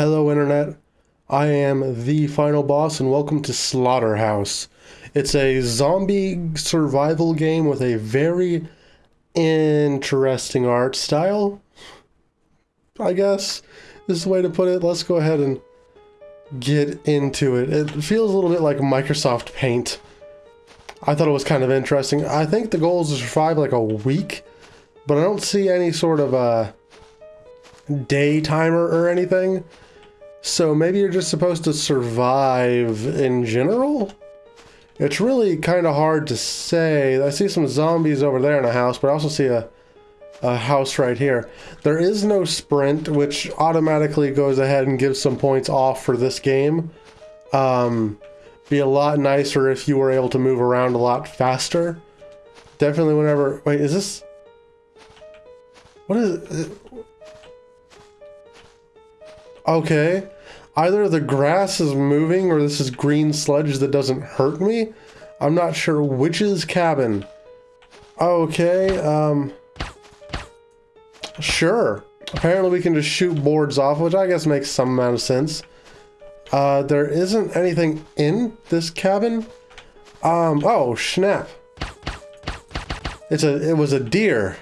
Hello, Internet. I am the final boss, and welcome to Slaughterhouse. It's a zombie survival game with a very interesting art style. I guess this is the way to put it. Let's go ahead and get into it. It feels a little bit like Microsoft Paint. I thought it was kind of interesting. I think the goal is to survive like a week, but I don't see any sort of uh, a day timer or anything. So maybe you're just supposed to survive in general? It's really kind of hard to say. I see some zombies over there in a house, but I also see a, a house right here. There is no sprint, which automatically goes ahead and gives some points off for this game. Um, be a lot nicer if you were able to move around a lot faster. Definitely whenever... Wait, is this... What is? Okay. Either the grass is moving or this is green sludge that doesn't hurt me. I'm not sure which is cabin. Okay, um... Sure. Apparently we can just shoot boards off, which I guess makes some amount of sense. Uh, there isn't anything in this cabin. Um, oh, snap. It's a, it was a deer.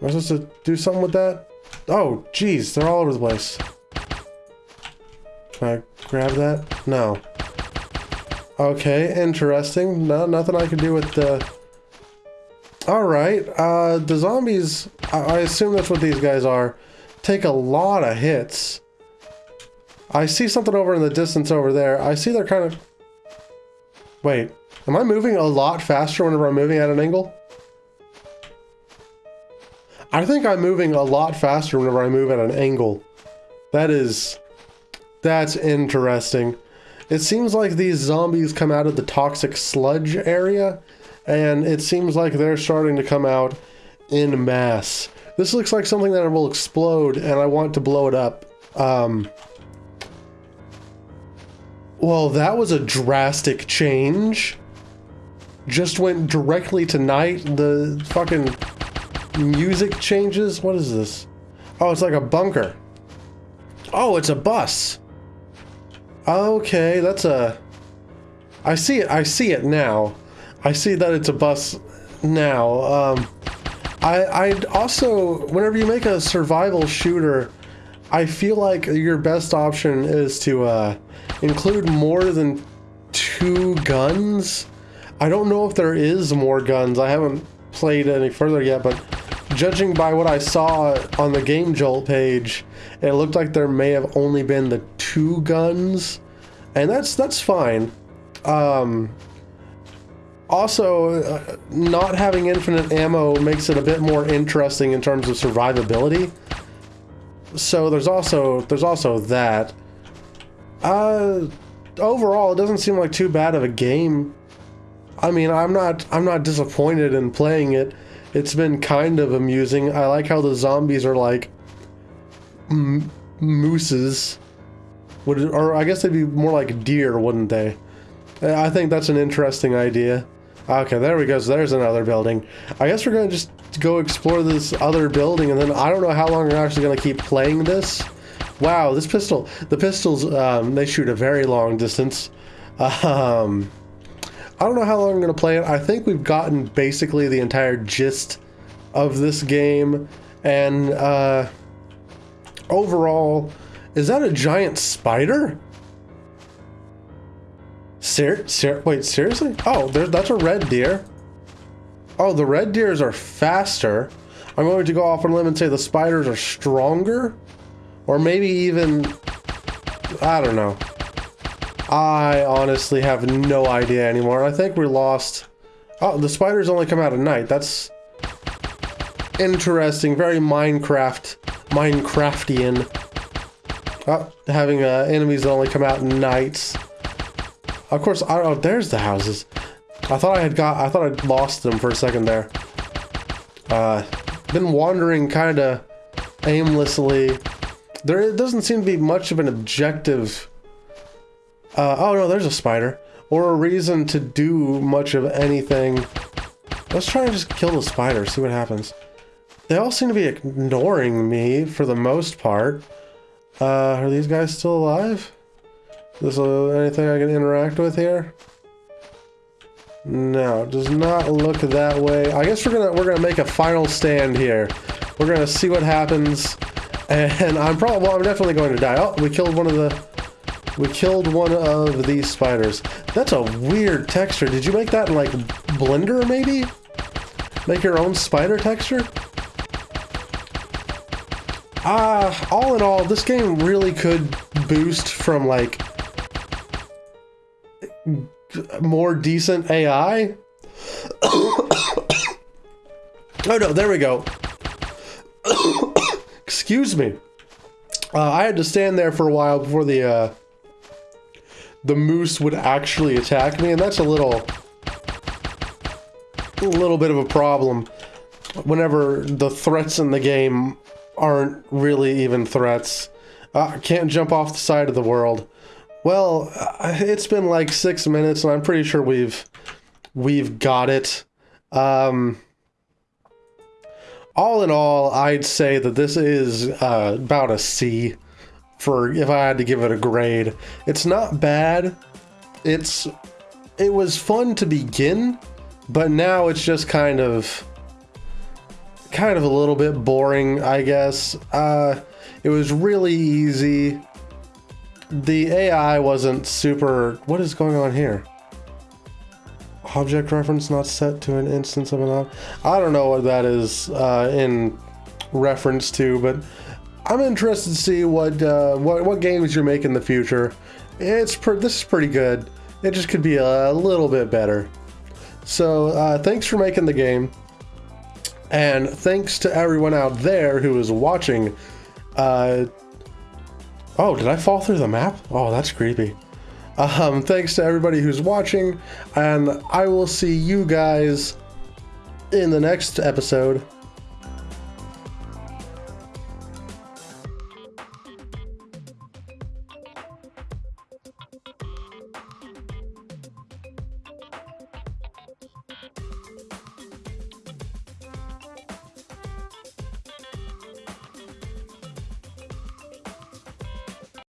Am I supposed to do something with that? Oh, geez, they're all over the place. Can I grab that? No. Okay, interesting. No, nothing I can do with the... Alright, uh, the zombies, I, I assume that's what these guys are, take a lot of hits. I see something over in the distance over there. I see they're kind of... Wait, am I moving a lot faster whenever I'm moving at an angle? I think I'm moving a lot faster whenever I move at an angle. That is... That's interesting. It seems like these zombies come out of the toxic sludge area, and it seems like they're starting to come out in mass. This looks like something that will explode, and I want to blow it up. Um, well, that was a drastic change. Just went directly to night. The fucking music changes. What is this? Oh, it's like a bunker. Oh, it's a bus. Okay, that's a... I see it. I see it now. I see that it's a bus now. Um, I, I also, whenever you make a survival shooter, I feel like your best option is to uh, include more than two guns. I don't know if there is more guns. I haven't played any further yet, but judging by what I saw on the Game Jolt page, it looked like there may have only been the two guns, and that's that's fine. Um, also, uh, not having infinite ammo makes it a bit more interesting in terms of survivability. So there's also there's also that. Uh, overall, it doesn't seem like too bad of a game. I mean, I'm not I'm not disappointed in playing it. It's been kind of amusing. I like how the zombies are like mooses. Would it, or I guess they'd be more like deer, wouldn't they? I think that's an interesting idea. Okay, there we go. So there's another building. I guess we're going to just go explore this other building, and then I don't know how long we're actually going to keep playing this. Wow, this pistol, the pistols, um, they shoot a very long distance. Um, I don't know how long I'm going to play it. I think we've gotten basically the entire gist of this game, and uh, overall, is that a giant spider? Ser ser wait, seriously? Oh, there, that's a red deer. Oh, the red deers are faster. I'm going to go off on a limb and say the spiders are stronger. Or maybe even... I don't know. I honestly have no idea anymore. I think we lost... Oh, the spiders only come out at night. That's interesting. Very Minecraft. Minecraftian. Oh, having uh, enemies that only come out at nights. Of course, I oh, there's the houses. I thought I had got, I thought I'd lost them for a second there. Uh, been wandering kind of aimlessly. There doesn't seem to be much of an objective. Uh, oh no, there's a spider. Or a reason to do much of anything. Let's try and just kill the spider, see what happens. They all seem to be ignoring me for the most part. Uh, are these guys still alive? Is there anything I can interact with here? No, does not look that way. I guess we're gonna we're gonna make a final stand here. We're gonna see what happens, and I'm probably well, I'm definitely going to die. Oh, we killed one of the we killed one of these spiders. That's a weird texture. Did you make that in like Blender maybe? Make your own spider texture? Ah, uh, all in all, this game really could boost from like more decent AI. oh no, there we go. Excuse me. Uh, I had to stand there for a while before the uh, the moose would actually attack me, and that's a little a little bit of a problem whenever the threats in the game aren't really even threats. I can't jump off the side of the world. Well, it's been like six minutes, and I'm pretty sure we've we've got it. Um, all in all, I'd say that this is uh, about a C for if I had to give it a grade. It's not bad. It's it was fun to begin, but now it's just kind of kind of a little bit boring, I guess. Uh, it was really easy the AI wasn't super... What is going on here? Object reference not set to an instance of an object. I don't know what that is uh, in reference to, but I'm interested to see what uh, what, what games you're making in the future. It's This is pretty good. It just could be a little bit better. So uh, thanks for making the game. And thanks to everyone out there who is watching. Uh, Oh, did I fall through the map? Oh, that's creepy. Um, thanks to everybody who's watching, and I will see you guys in the next episode.